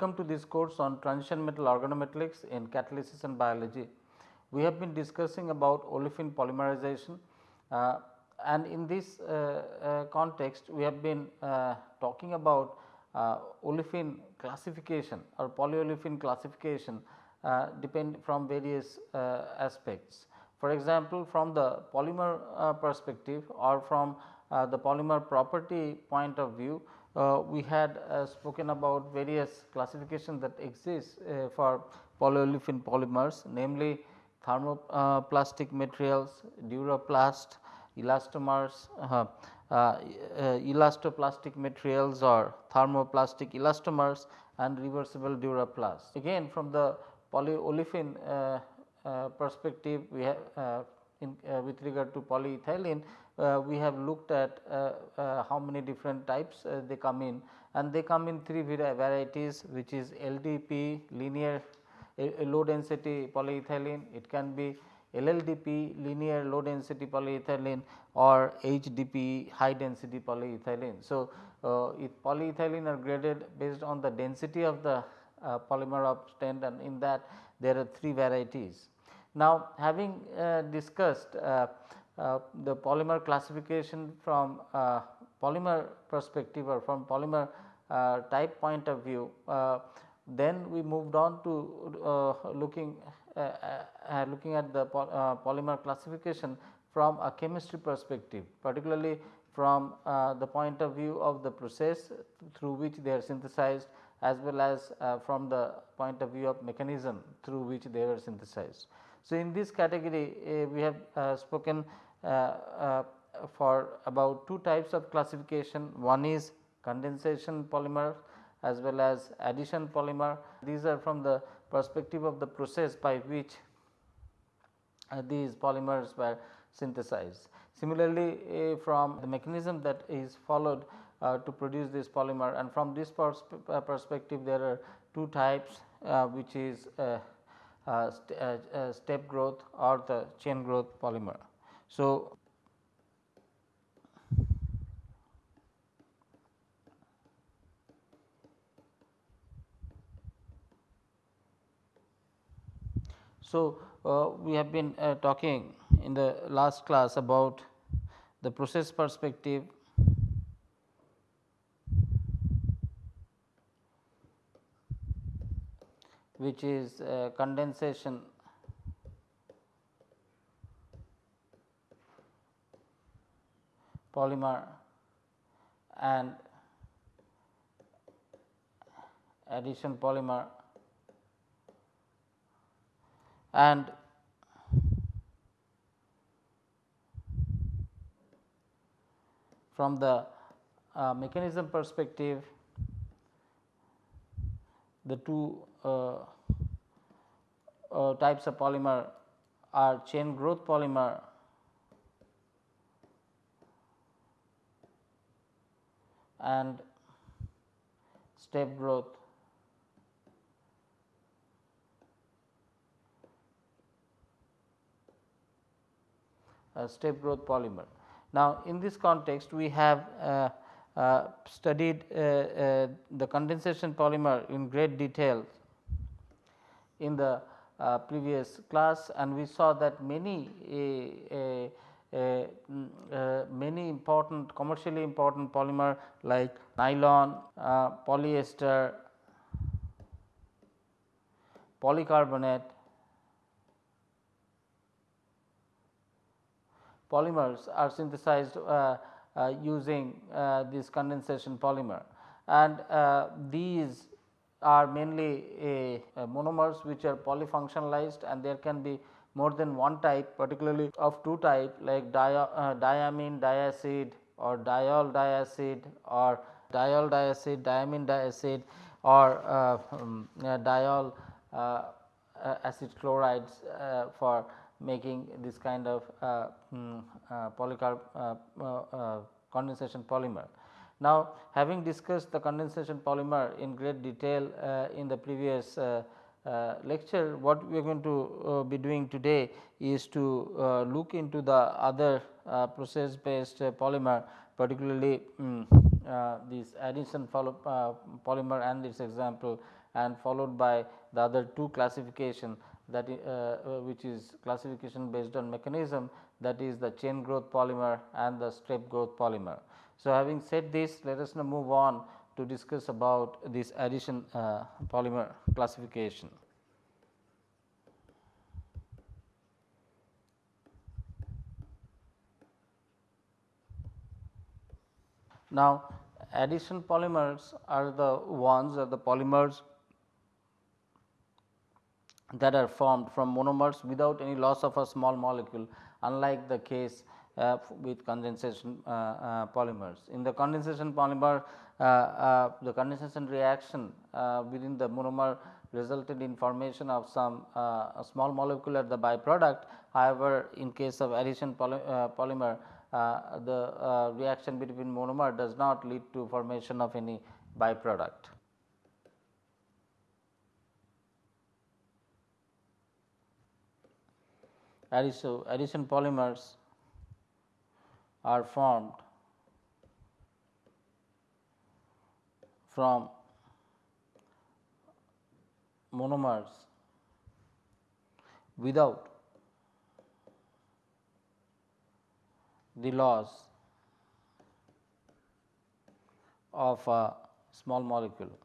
Welcome to this course on transition metal organometallics in catalysis and biology. We have been discussing about olefin polymerization uh, and in this uh, uh, context we have been uh, talking about uh, olefin classification or polyolefin classification uh, depend from various aspects. For example, from the polymer perspective or from the polymer property point of view uh, we had uh, spoken about various classifications that exist uh, for polyolefin polymers namely thermoplastic materials, duraplast, elastomers, uh, uh, elastoplastic materials or thermoplastic elastomers and reversible duraplast. Again from the polyolefin uh, perspective we have in with regard to polyethylene uh, we have looked at uh, uh, how many different types they come in and they come in three varieties which is LDP linear low density polyethylene, it can be LLDP linear low density polyethylene or HDP high density polyethylene. So, uh, if polyethylene are graded based on the density of the uh, polymer obtained and in that there are three varieties. Now, having uh, discussed uh, the polymer classification from uh, polymer perspective or from polymer uh, type point of view, then we moved on to looking looking at the polymer classification from a chemistry perspective particularly from uh, the point of view of the process through which they are synthesized as well as uh, from the point of view of mechanism through which they are synthesized. So, in this category uh, we have spoken uh, uh, for about two types of classification. One is condensation polymer as well as addition polymer. These are from the perspective of the process by which uh, these polymers were synthesized. Similarly, uh, from the mechanism that is followed uh, to produce this polymer and from this pers uh, perspective there are two types which is st step growth or the chain growth polymer. So, So, uh, we have been uh, talking in the last class about the process perspective which is uh, condensation. Polymer and addition polymer and from the uh, mechanism perspective the two types of polymer are chain growth polymer and step growth uh, step growth polymer. Now, in this context we have uh, uh, studied uh, uh, the condensation polymer in great detail in the uh, previous class and we saw that many uh, uh, many important commercially important polymer like nylon, uh, polyester, polycarbonate, polymers are synthesized uh, uh, using uh, this condensation polymer. And these are mainly monomers which are polyfunctionalized and there can be more than one type particularly of two type like dia, uh, diamine diacid or diol diacid or diol diacid, diamine diacid or uh, um, uh, diol acid chlorides for making this kind of um, polycarb condensation polymer. Now, having discussed the condensation polymer in great detail in the previous uh, lecture what we are going to uh, be doing today is to uh, look into the other process based polymer particularly um, uh, this addition uh, polymer and its example and followed by the other two classification that uh, which is classification based on mechanism that is the chain growth polymer and the step growth polymer. So, having said this let us now move on to discuss about this addition uh, polymer classification. Now, addition polymers are the ones are the polymers that are formed from monomers without any loss of a small molecule unlike the case with condensation uh, uh, polymers. In the condensation polymer uh, uh, the condensation reaction uh, within the monomer resulted in formation of some small molecule at the byproduct. However, in case of addition poly, polymer the reaction between monomer does not lead to formation of any byproduct. addition, addition polymers are formed from monomers without the loss of a small molecule.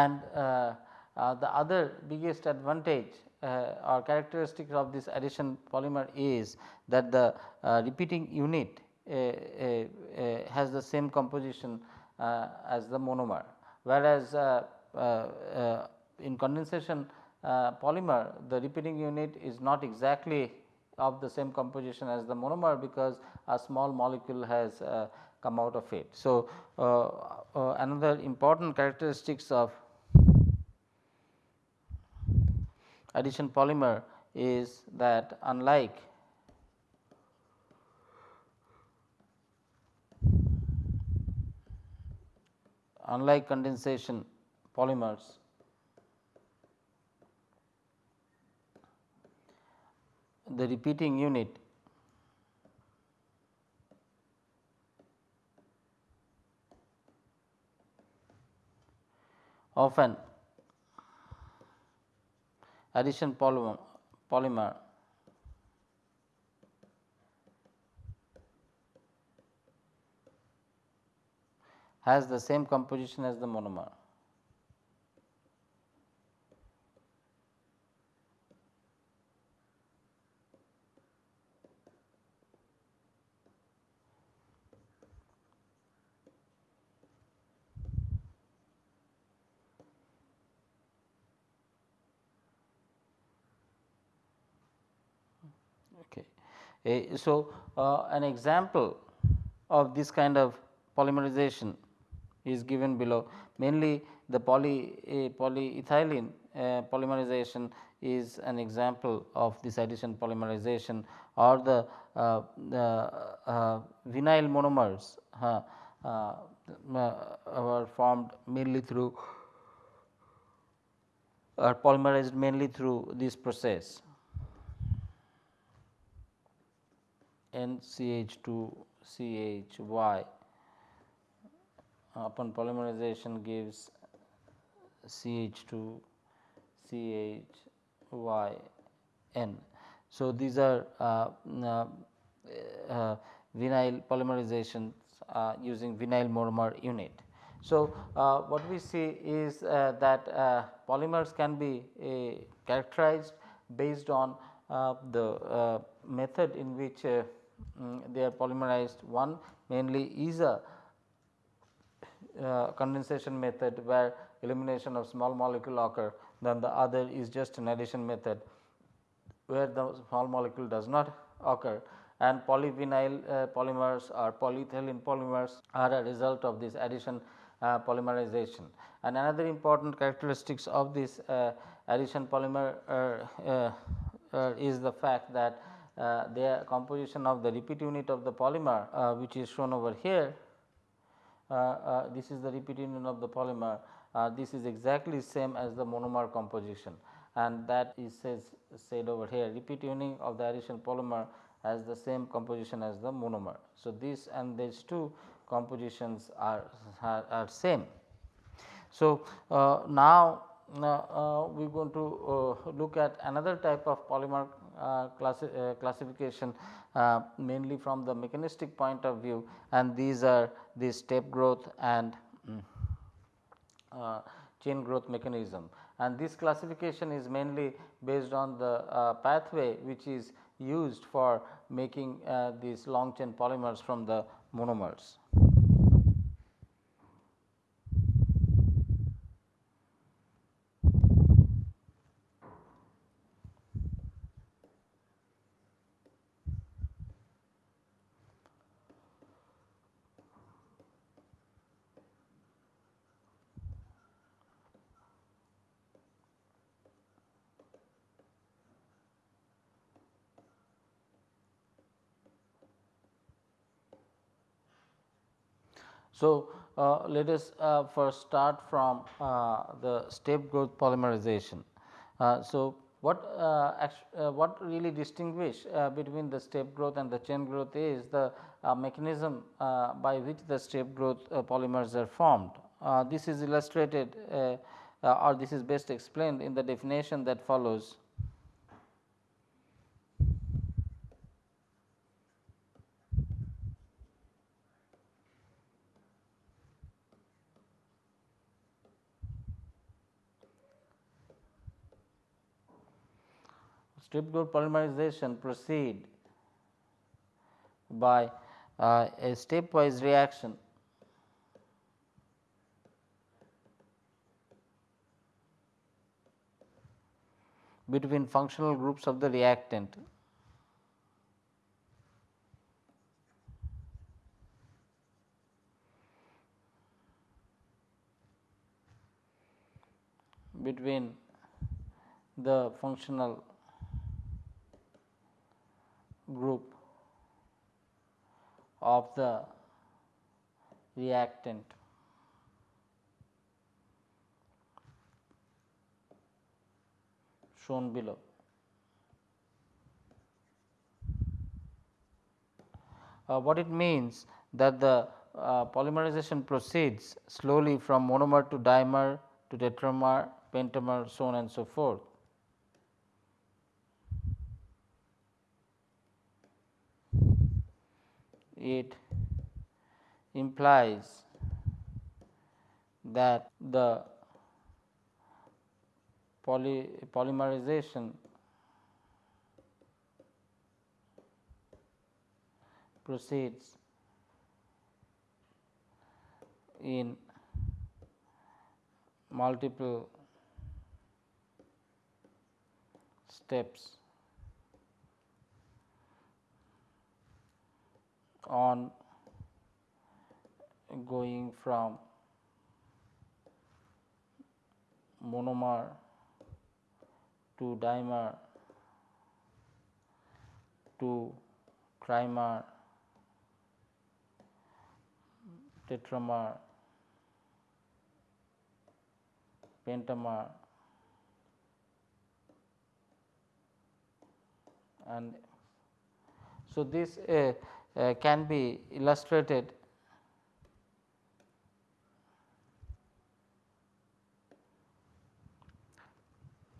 And uh, uh, the other biggest advantage uh, or characteristics of this addition polymer is that the repeating unit has the same composition as the monomer whereas in condensation uh, polymer the repeating unit is not exactly of the same composition as the monomer because a small molecule has uh, come out of it. So, uh, another important characteristics of addition polymer is that unlike unlike condensation polymers the repeating unit often addition polymer, has the same composition as the monomer. So, uh, an example of this kind of polymerization is given below mainly the poly polyethylene uh, polymerization is an example of this addition polymerization or the, uh, the uh, vinyl monomers uh, are formed mainly through are polymerized mainly through this process. NCH2 CHY upon polymerization gives CH2 CHYN. So, these are uh, uh, uh, vinyl polymerizations uh, using vinyl monomer unit. So, uh, what we see is uh, that polymers can be characterized based on the method in which um, they are polymerized. One mainly is a uh, condensation method where elimination of small molecule occur then the other is just an addition method where the small molecule does not occur and polyvinyl uh, polymers or polyethylene polymers are a result of this addition uh, polymerization. And another important characteristics of this uh, addition polymer uh, uh, is the fact that uh, the composition of the repeat unit of the polymer uh, which is shown over here uh, uh, this is the repeat unit of the polymer, uh, this is exactly same as the monomer composition and that is says said over here repeat unit of the addition polymer has the same composition as the monomer. So, this and these two compositions are, are, are same. So, uh, now uh, we are going to uh, look at another type of polymer uh, classi uh, classification uh, mainly from the mechanistic point of view and these are the step growth and um, chain growth mechanism. And this classification is mainly based on the pathway which is used for making these long chain polymers from the monomers. So, uh, let us uh, first start from uh, the step growth polymerization. Uh, so, what uh, uh, what really distinguish between the step growth and the chain growth is the mechanism by which the step growth polymers are formed. this is illustrated or this is best explained in the definition that follows step growth polymerization proceed by uh, a stepwise reaction. Between functional groups of the reactant. Between the functional group of the reactant shown below. Uh, what it means that the uh, polymerization proceeds slowly from monomer to dimer to tetramer, pentamer so on and so forth. It implies that the poly polymerization proceeds in multiple steps on going from monomer to dimer to trimer tetramer pentamer and so this uh, Uh, can be illustrated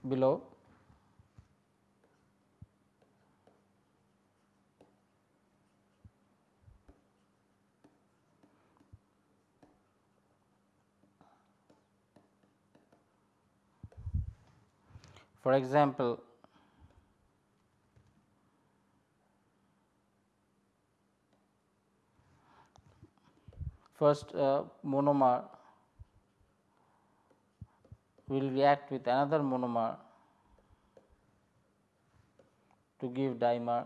below. For example, first uh, monomer will react with another monomer to give dimer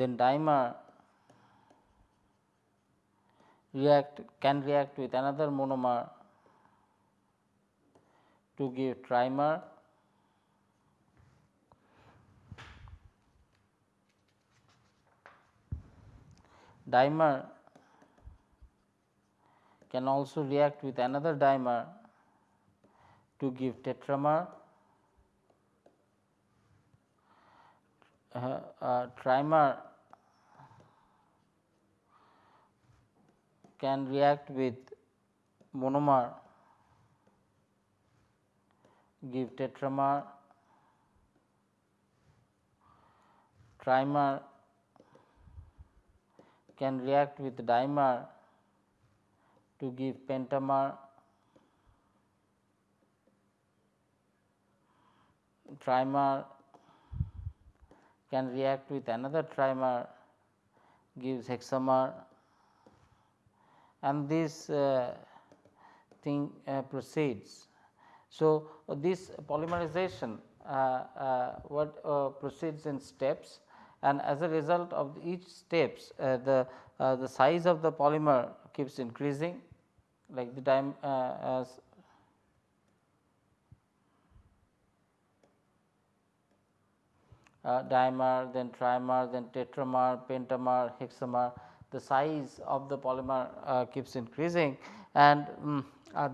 then dimer react can react with another monomer to give trimer dimer can also react with another dimer to give tetramer. Uh, uh, trimer can react with monomer give tetramer trimer can react with dimer to give pentamer trimer can react with another trimer gives hexamer and this uh, thing uh, proceeds. So, uh, this polymerization uh, uh, what uh, proceeds in steps and as a result of each steps the the size of the polymer keeps increasing like the time as uh, dimer, then trimer, then tetramer, pentamer, hexamer, the size of the polymer uh, keeps increasing. And um, uh,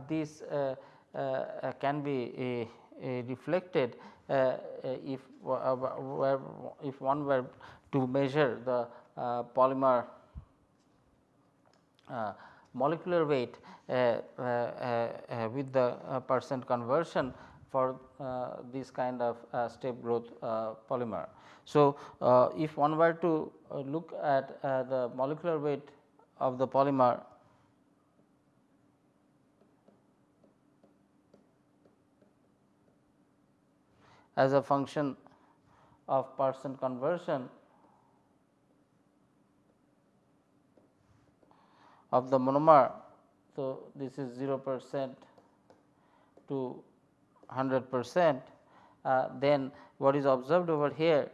uh, uh, can be Uh, reflected uh, uh if uh, if one were to measure the polymer molecular weight with the percent conversion for uh, this kind of uh, step growth uh, polymer. So, if one were to look at the molecular weight of the polymer as a function of percent conversion of the monomer. So, this is 0 percent to 100 percent, uh, then what is observed over here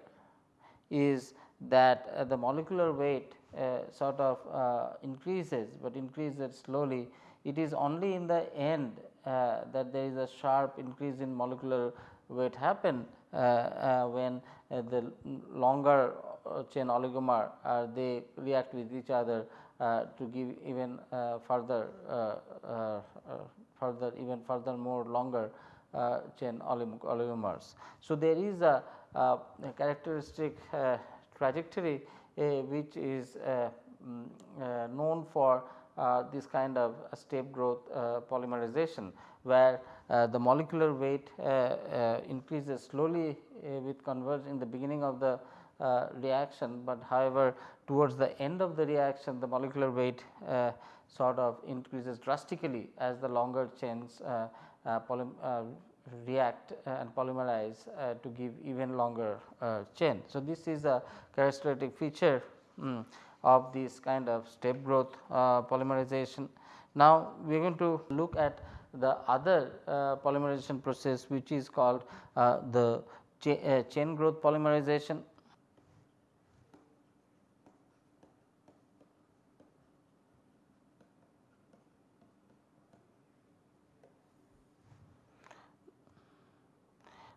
is that uh, the molecular weight uh, sort of uh, increases, but increases slowly. It is only in the end uh, that there is a sharp increase in molecular weight happen uh, uh, when uh, the longer chain oligomer they react with each other to give even further further even further more longer chain oligomers. So, there is a, a characteristic trajectory which is um, known for uh, this kind of step growth uh, polymerization, where uh, the molecular weight uh, uh, increases slowly with converge in the beginning of the reaction, but however, towards the end of the reaction the molecular weight sort of increases drastically as the longer chains react and polymerize uh, to give even longer uh, chain. So, this is a characteristic feature um, of this kind of step growth uh, polymerization. Now, we are going to look at the other uh, polymerization process which is called uh, the cha uh, chain growth polymerization.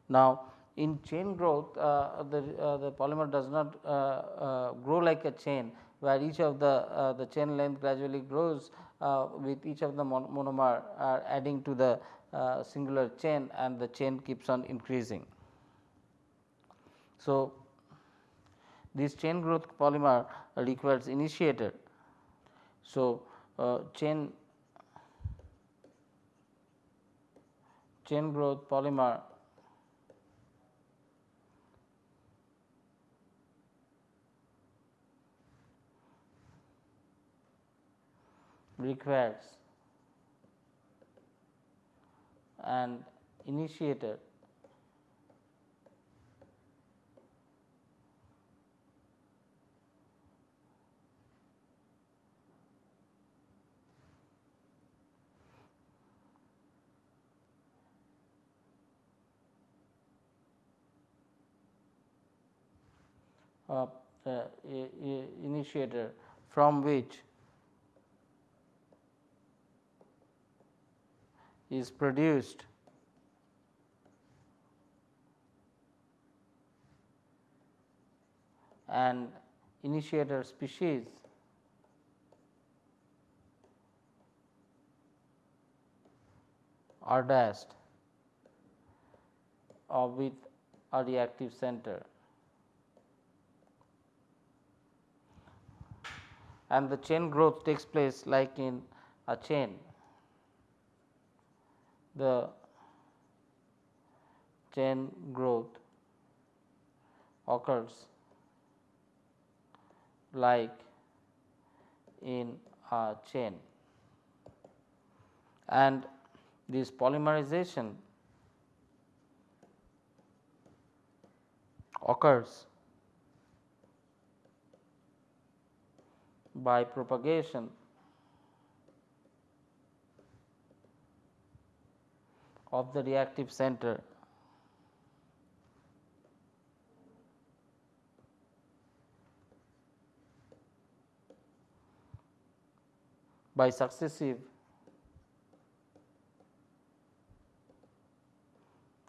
Now, in chain growth uh, the, uh, the polymer does not uh, grow like a chain where each of the, the chain length gradually grows with each of the mon monomer are adding to the uh, singular chain and the chain keeps on increasing. So, this chain growth polymer requires initiator. So, uh, chain chain growth polymer requires and initiator uh, uh, initiator from which is produced and initiator species R dashed or with a reactive center. And the chain growth takes place like in a chain. The chain growth occurs like in a chain. And this polymerization occurs by propagation of the reactive center. By successive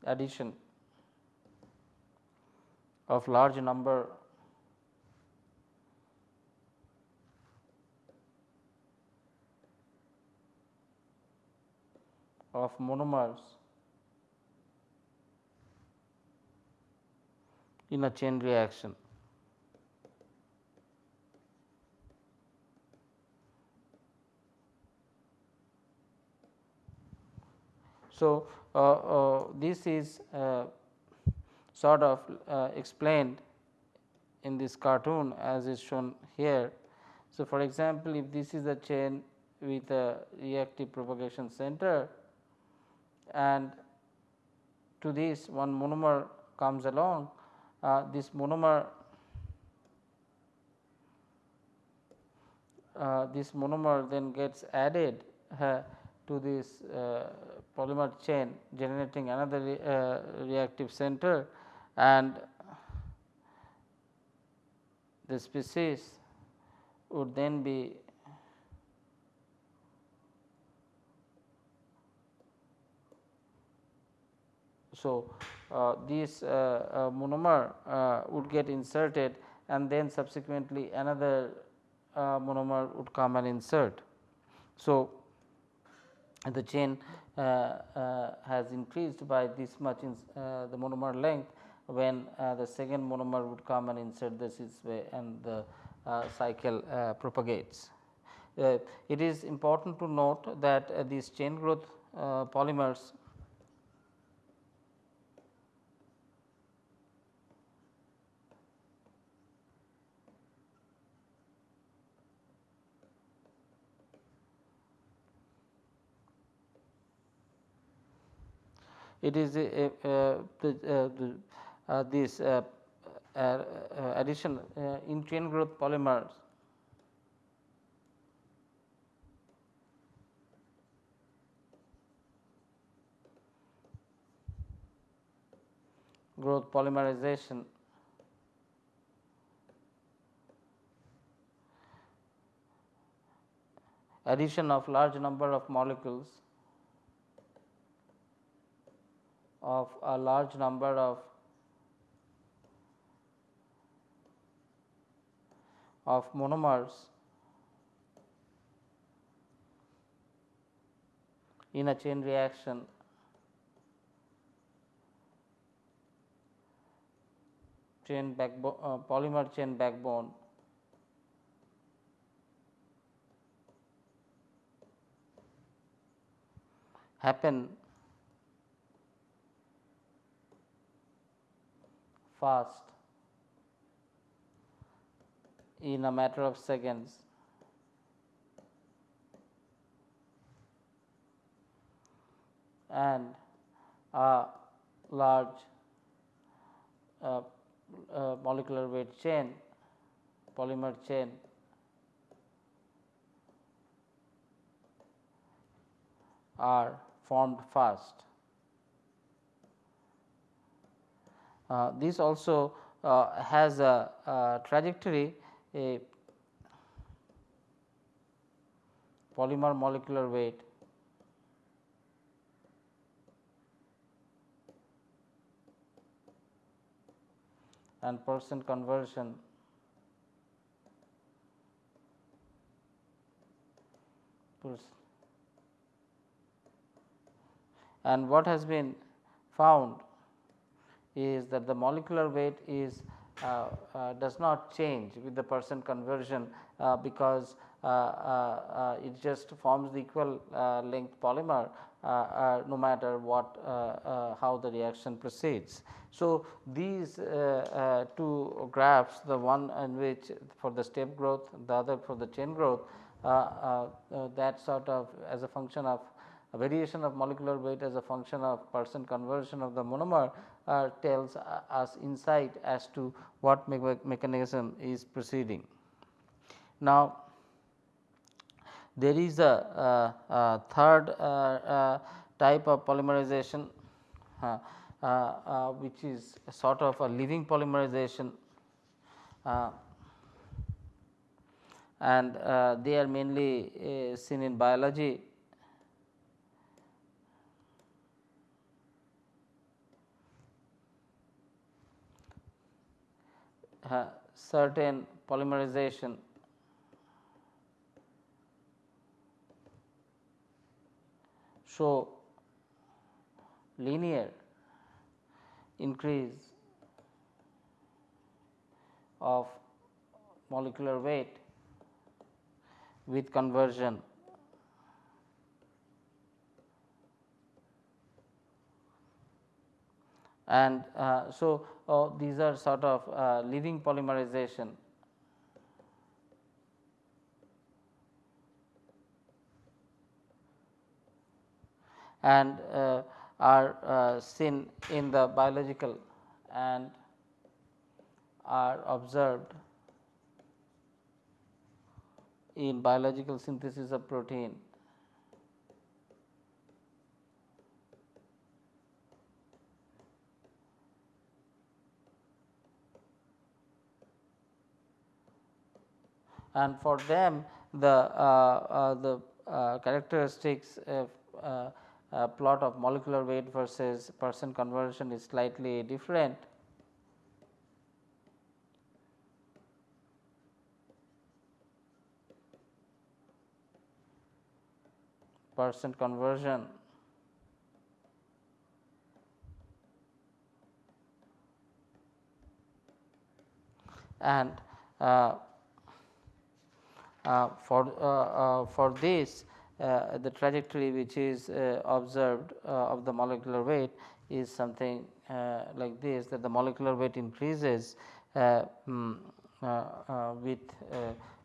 addition of large number of monomers in a chain reaction. So, uh, uh, this is uh, sort of explained in this cartoon as is shown here. So, for example, if this is a chain with a reactive propagation center and to this one monomer comes along, uh, this monomer uh, this monomer then gets added uh, to this polymer chain generating another re, uh, reactive center. And the species would then be so uh, this uh, uh monomer would get inserted and then subsequently another monomer would come and insert. So, the chain uh, uh, has increased by this much in uh, the monomer length when the second monomer would come and insert this way and the cycle propagates. it is important to note that these chain growth polymers it is a, a, the, uh, this uh, uh, addition in chain growth polymers. Growth polymerization. Addition of large number of molecules of a large number of of monomers in a chain reaction. Chain backbone uh, polymer chain backbone. Happen fast in a matter of seconds. and a large uh, uh, molecular weight chain polymer chain are formed fast. Uh, this also uh, has a, a, trajectory a polymer molecular weight and percent conversion and what has been found is that the molecular weight is uh, uh, does not change with the percent conversion uh, because uh, uh, uh, it just forms the equal length polymer no matter what how the reaction proceeds. So, these two graphs the one in which for the step growth the other for the chain growth that sort of as a function of variation of molecular weight as a function of percent conversion of the monomer uh, tells us insight as to what me mechanism is proceeding. Now, there is a, a, a third uh, uh, type of polymerization uh, uh, uh, which is sort of a living polymerization and they are mainly seen in biology certain polymerization. Show linear increase of molecular weight with conversion. And uh, so uh, these are sort of uh, polymerization. And uh, are uh, seen in the biological and are observed in biological synthesis of protein and for them the uh, uh, the uh, characteristics plot of molecular weight versus percent conversion is slightly different. percent conversion and uh, for, uh, uh, for this the trajectory which is observed of the molecular weight is something like this that the molecular weight increases um, with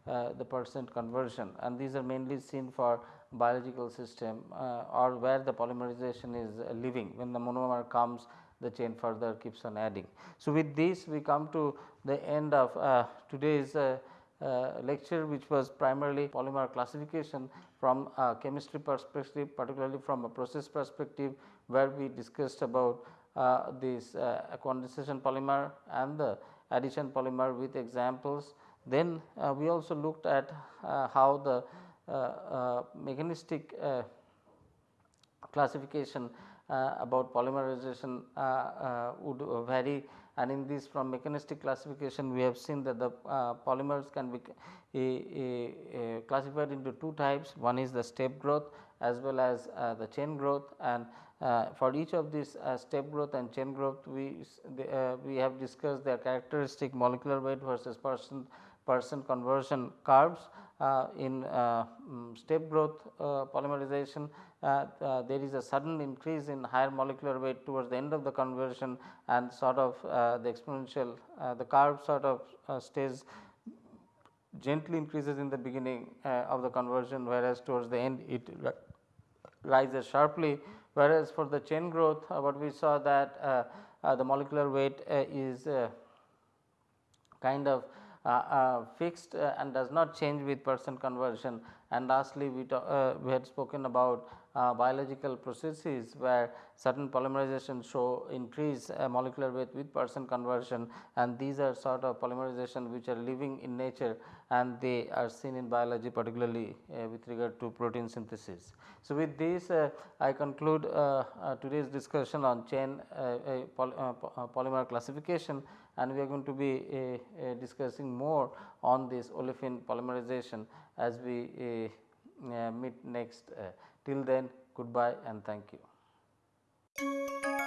the percent conversion and these are mainly seen for biological system uh, or where the polymerization is uh, living when the monomer comes the chain further keeps on adding. So, with this we come to the end of uh, today's uh, lecture which was primarily polymer classification from a chemistry perspective particularly from a process perspective where we discussed about uh, this uh, condensation polymer and the addition polymer with examples. Then uh, we also looked at uh, how the uh, mechanistic classification about polymerization would vary and in this from mechanistic classification we have seen that the uh, polymers can be classified into two types. One is the step growth as well as uh, the chain growth. And uh, for each of these uh, step growth and chain growth we uh, we have discussed their characteristic molecular weight versus percent percent conversion curves uh, in um, step growth polymerization uh, uh, Uh, uh, there is a sudden increase in higher molecular weight towards the end of the conversion and sort of uh, the exponential uh, the curve sort of stays gently increases in the beginning of the conversion whereas towards the end it rises sharply. Whereas for the chain growth what we saw that the molecular weight is kind of uh, uh, fixed uh, and does not change with percent conversion. And lastly we, we had spoken about uh, biological processes where certain polymerization show increase uh, molecular weight with percent conversion and these are sort of polymerization which are living in nature and they are seen in biology particularly uh, with regard to protein synthesis. So, with this uh, I conclude uh, uh, today's discussion on chain poly, polymer classification and we are going to be discussing more on this olefin polymerization as we meet next Till then goodbye and thank you.